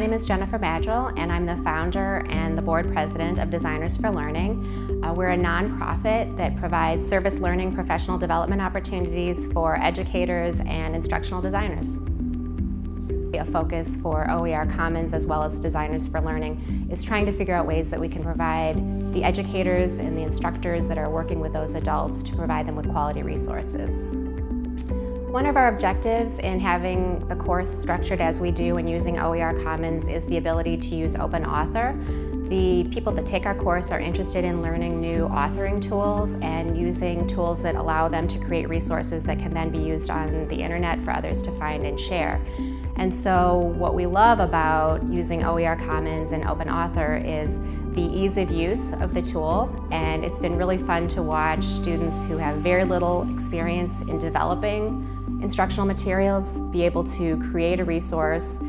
name is Jennifer Maddrell, and I'm the founder and the board president of Designers for Learning. Uh, we're a nonprofit that provides service learning professional development opportunities for educators and instructional designers. A focus for OER Commons as well as Designers for Learning is trying to figure out ways that we can provide the educators and the instructors that are working with those adults to provide them with quality resources. One of our objectives in having the course structured as we do and using OER Commons is the ability to use Open Author. The people that take our course are interested in learning new authoring tools and using tools that allow them to create resources that can then be used on the internet for others to find and share. And so what we love about using OER Commons and Open Author is the ease of use of the tool and it's been really fun to watch students who have very little experience in developing instructional materials, be able to create a resource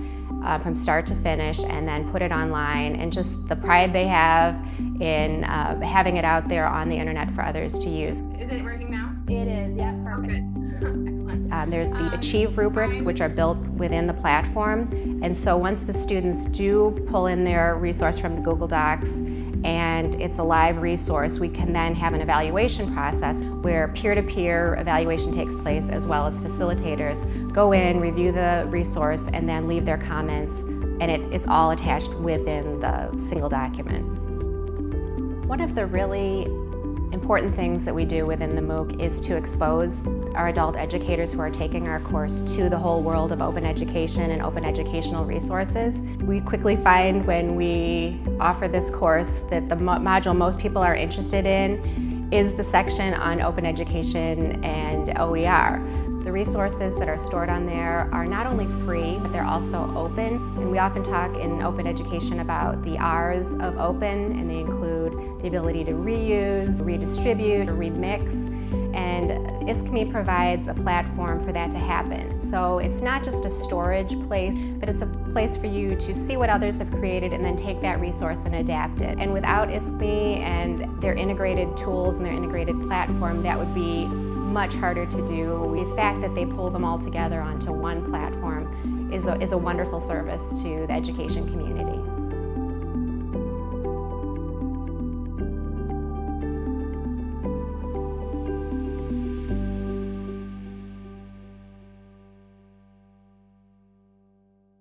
uh, from start to finish and then put it online and just the pride they have in uh, having it out there on the internet for others to use. Is it working now? It is, yeah, perfect. Um, there's the Achieve rubrics, which are built within the platform. And so once the students do pull in their resource from the Google Docs and it's a live resource, we can then have an evaluation process where peer-to-peer -peer evaluation takes place as well as facilitators go in, review the resource, and then leave their comments, and it, it's all attached within the single document. One of the really important things that we do within the MOOC is to expose our adult educators who are taking our course to the whole world of open education and open educational resources. We quickly find when we offer this course that the module most people are interested in is the section on open education and OER. Resources that are stored on there are not only free, but they're also open. And we often talk in open education about the R's of open, and they include the ability to reuse, redistribute, or remix. And ISKME provides a platform for that to happen. So it's not just a storage place, but it's a place for you to see what others have created and then take that resource and adapt it. And without ISKME and their integrated tools and their integrated platform, that would be much harder to do. The fact that they pull them all together onto one platform is a, is a wonderful service to the education community.